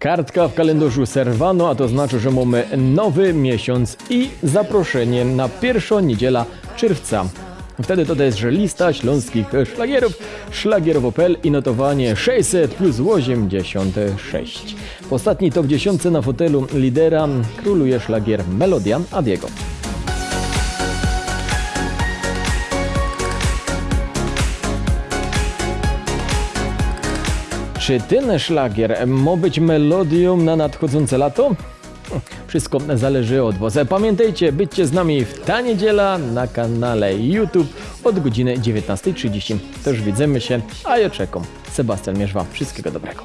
Kartka w kalendarzu Serwano, a to znaczy, że mamy nowy miesiąc i zaproszenie na pierwszą niedziela czerwca. Wtedy to że lista śląskich szlagierów, szlagierowo.pl i notowanie 600 plus 86. W ostatniej top 10 na fotelu lidera króluje szlagier Melodia Adiego. Czy ten szlagier ma być melodią na nadchodzące lato? Wszystko zależy od Was. Pamiętajcie, bycie z nami w ta niedziela na kanale YouTube od godziny 19.30. To już widzimy się, a ja czekam. Sebastian Mierzwa. Wszystkiego dobrego.